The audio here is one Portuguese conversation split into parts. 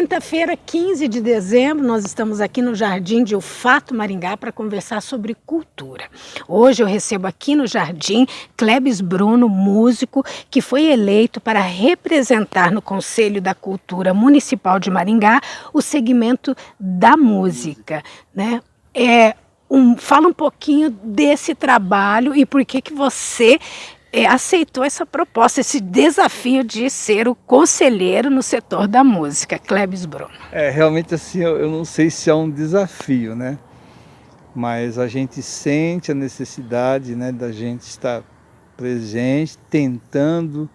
Quinta-feira, 15 de dezembro, nós estamos aqui no Jardim de Ufato Maringá para conversar sobre cultura. Hoje eu recebo aqui no Jardim Klebs Bruno, músico, que foi eleito para representar no Conselho da Cultura Municipal de Maringá o segmento da música. Né? É, um, fala um pouquinho desse trabalho e por que, que você é, aceitou essa proposta, esse desafio de ser o conselheiro no setor da música, Klebs Bruno. É, realmente assim, eu, eu não sei se é um desafio, né? Mas a gente sente a necessidade né, da gente estar presente, tentando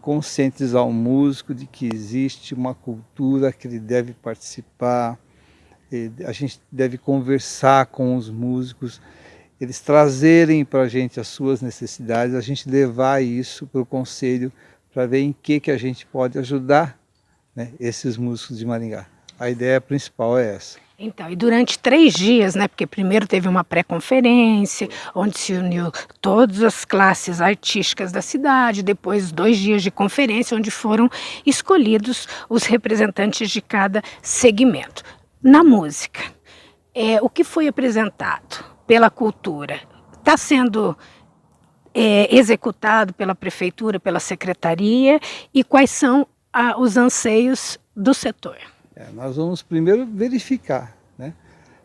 conscientizar o músico de que existe uma cultura que ele deve participar, a gente deve conversar com os músicos, eles trazerem para a gente as suas necessidades, a gente levar isso para o conselho para ver em que, que a gente pode ajudar né, esses músicos de Maringá. A ideia principal é essa. Então, e durante três dias, né, porque primeiro teve uma pré-conferência, onde se uniu todas as classes artísticas da cidade, depois dois dias de conferência, onde foram escolhidos os representantes de cada segmento. Na música, é, o que foi apresentado? Pela cultura está sendo é, executado pela prefeitura, pela secretaria e quais são a, os anseios do setor? É, nós vamos primeiro verificar, né?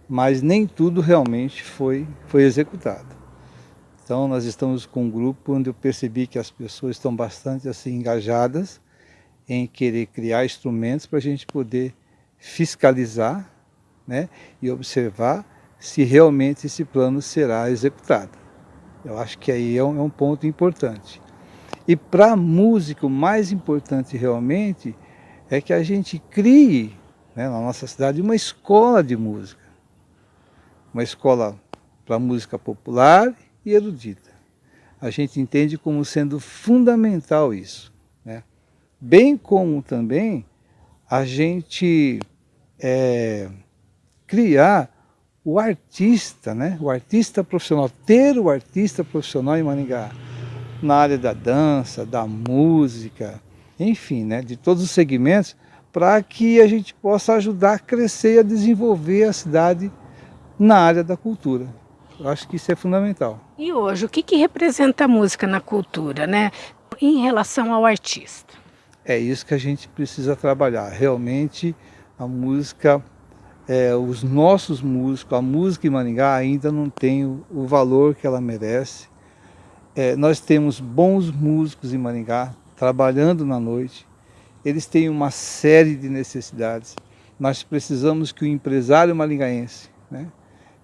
mas nem tudo realmente foi, foi executado. Então nós estamos com um grupo onde eu percebi que as pessoas estão bastante assim engajadas em querer criar instrumentos para a gente poder fiscalizar né, e observar se realmente esse plano será executado. Eu acho que aí é um, é um ponto importante. E para músico, o mais importante realmente é que a gente crie né, na nossa cidade uma escola de música. Uma escola para música popular e erudita. A gente entende como sendo fundamental isso. Né? Bem como também a gente é, criar o artista, né? o artista profissional, ter o artista profissional em Maringá, na área da dança, da música, enfim, né? de todos os segmentos, para que a gente possa ajudar a crescer e a desenvolver a cidade na área da cultura. Eu acho que isso é fundamental. E hoje, o que, que representa a música na cultura, né? em relação ao artista? É isso que a gente precisa trabalhar. Realmente, a música é, os nossos músicos, a música em Maringá ainda não tem o, o valor que ela merece. É, nós temos bons músicos em Maringá, trabalhando na noite. Eles têm uma série de necessidades. Nós precisamos que o empresário maringaense, né,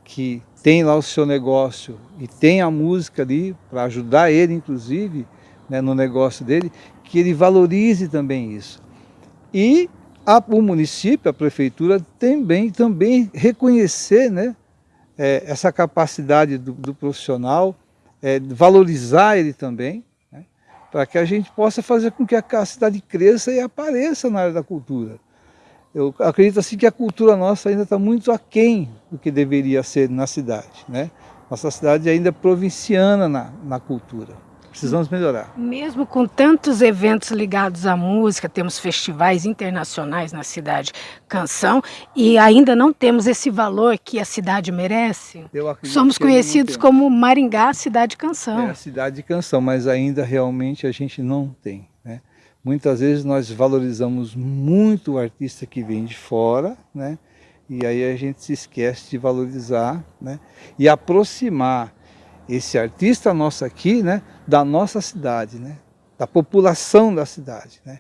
que tem lá o seu negócio e tem a música ali, para ajudar ele, inclusive, né, no negócio dele, que ele valorize também isso. E a, o município, a prefeitura, também, também reconhecer né, é, essa capacidade do, do profissional, é, valorizar ele também, né, para que a gente possa fazer com que a, cidade cresça e apareça na área da cultura. Eu acredito assim que a cultura nossa ainda está muito aquém do que deveria ser na cidade. Né? Nossa cidade ainda é provinciana na, na cultura. Precisamos melhorar. Mesmo com tantos eventos ligados à música, temos festivais internacionais na cidade Canção e ainda não temos esse valor que a cidade merece. Somos conhecidos como Maringá, cidade canção. É a cidade de canção, mas ainda realmente a gente não tem. Né? Muitas vezes nós valorizamos muito o artista que vem de fora, né? e aí a gente se esquece de valorizar né? e aproximar esse artista nosso aqui, né, da nossa cidade, né, da população da cidade. Né.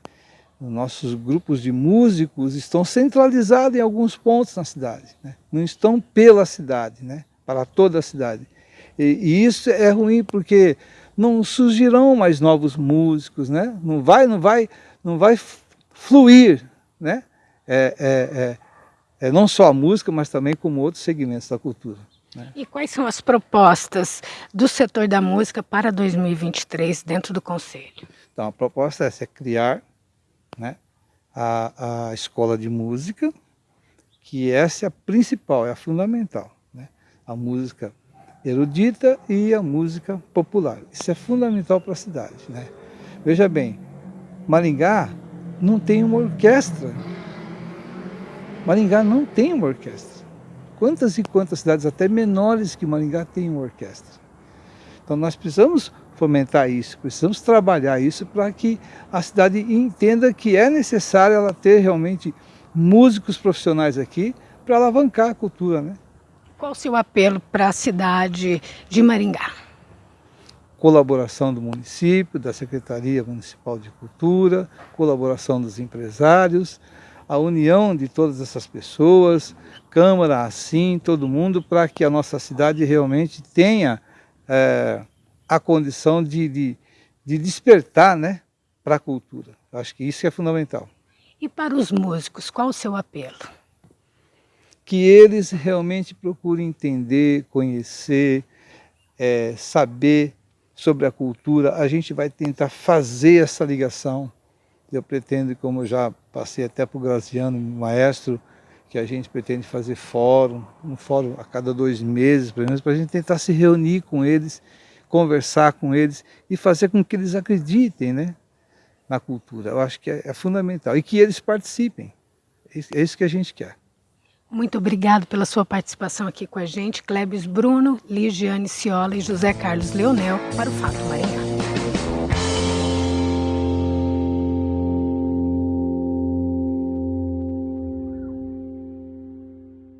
Os nossos grupos de músicos estão centralizados em alguns pontos na cidade, né, não estão pela cidade, né, para toda a cidade. E, e, isso é ruim porque não surgirão mais novos músicos, né, não vai, não vai, não vai fluir, né, é, é, é, é não só a música, mas também como outros segmentos da cultura. Né? E quais são as propostas do setor da música para 2023 dentro do Conselho? Então, a proposta é essa, é criar né, a, a escola de música, que essa é a principal, é a fundamental. Né? A música erudita e a música popular. Isso é fundamental para a cidade. Né? Veja bem, Maringá não tem uma orquestra Maringá não tem uma orquestra. Quantas e quantas cidades, até menores que Maringá, têm uma orquestra. Então nós precisamos fomentar isso, precisamos trabalhar isso para que a cidade entenda que é necessário ela ter realmente músicos profissionais aqui para alavancar a cultura. Né? Qual o seu apelo para a cidade de Maringá? Colaboração do município, da Secretaria Municipal de Cultura, colaboração dos empresários, a união de todas essas pessoas, Câmara, assim, todo mundo, para que a nossa cidade realmente tenha é, a condição de, de, de despertar né, para a cultura. Acho que isso é fundamental. E para os músicos, qual o seu apelo? Que eles realmente procurem entender, conhecer, é, saber sobre a cultura. A gente vai tentar fazer essa ligação. Eu pretendo, como eu já passei até para o Graziano, maestro, que a gente pretende fazer fórum, um fórum a cada dois meses, pelo menos, para a gente tentar se reunir com eles conversar com eles e fazer com que eles acreditem né, na cultura. Eu acho que é, é fundamental. E que eles participem. É isso que a gente quer. Muito obrigado pela sua participação aqui com a gente, Clebes Bruno, Ligiane Ciola e José Carlos Leonel, para o Fato Maringá.